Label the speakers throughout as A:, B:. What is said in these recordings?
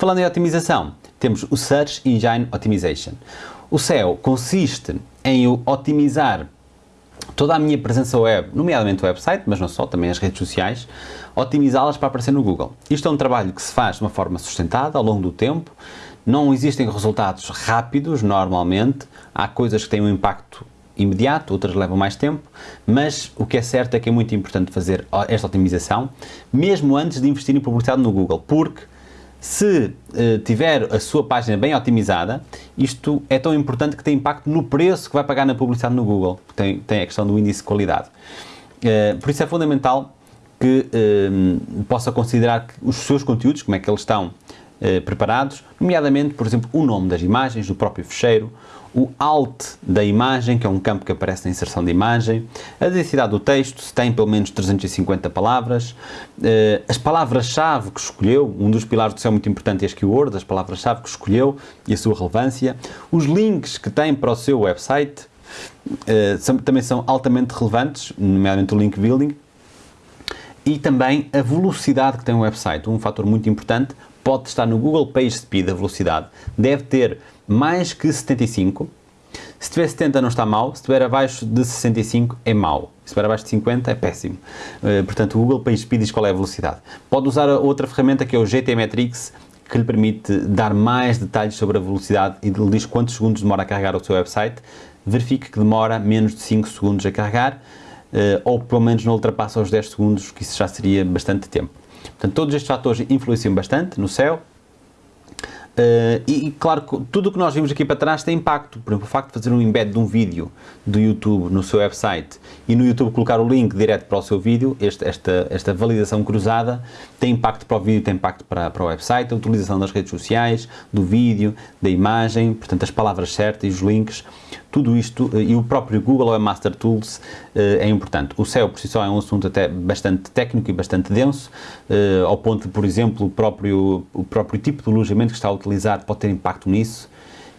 A: Falando em otimização, temos o Search Engine Optimization. O SEO consiste em otimizar toda a minha presença web, nomeadamente o website, mas não só, também as redes sociais, otimizá-las para aparecer no Google. Isto é um trabalho que se faz de uma forma sustentada ao longo do tempo, não existem resultados rápidos normalmente, há coisas que têm um impacto imediato, outras levam mais tempo, mas o que é certo é que é muito importante fazer esta otimização, mesmo antes de investir em publicidade no Google, porque se uh, tiver a sua página bem otimizada, isto é tão importante que tem impacto no preço que vai pagar na publicidade no Google, tem, tem a questão do índice de qualidade. Uh, por isso é fundamental que uh, possa considerar os seus conteúdos, como é que eles estão preparados, nomeadamente, por exemplo, o nome das imagens, do próprio fecheiro, o alt da imagem, que é um campo que aparece na inserção de imagem, a densidade do texto, se tem pelo menos 350 palavras, eh, as palavras-chave que escolheu, um dos pilares do SEO muito importante é as keywords, as palavras-chave que escolheu e a sua relevância, os links que tem para o seu website, eh, também são altamente relevantes, nomeadamente o link building, e também a velocidade que tem o website, um fator muito importante, pode estar no Google Page Speed, a velocidade, deve ter mais que 75. Se tiver 70 não está mal, se estiver abaixo de 65 é mau, se estiver abaixo de 50 é péssimo. Uh, portanto, o Google Page Speed diz qual é a velocidade. Pode usar outra ferramenta que é o GT Metrics, que lhe permite dar mais detalhes sobre a velocidade e lhe diz quantos segundos demora a carregar o seu website. Verifique que demora menos de 5 segundos a carregar, uh, ou pelo menos não ultrapassa os 10 segundos, que isso já seria bastante tempo. Portanto, todos estes fatores influenciam bastante no SEO, Uh, e, e, claro, tudo o que nós vimos aqui para trás tem impacto. Por exemplo, o facto de fazer um embed de um vídeo do YouTube no seu website e no YouTube colocar o link direto para o seu vídeo, este, esta, esta validação cruzada tem impacto para o vídeo, tem impacto para, para o website, a utilização das redes sociais, do vídeo, da imagem, portanto as palavras certas e os links, tudo isto eh, e o próprio Google Webmaster Tools eh, é importante. O SEO por si só é um assunto até bastante técnico e bastante denso, ao ponto de, por exemplo, o próprio, o próprio tipo de alojamento que está a utilizar pode ter impacto nisso.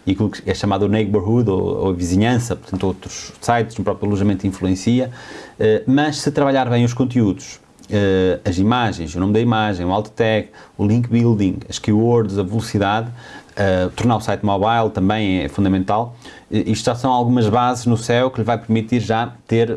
A: E aquilo que é chamado neighborhood ou, ou vizinhança, portanto outros sites, o próprio alojamento influencia, uh, mas se trabalhar bem os conteúdos, uh, as imagens, o nome da imagem, o alt tag, o link building, as keywords, a velocidade, uh, tornar o site mobile também é fundamental, isto já são algumas bases no SEO que lhe vai permitir já ter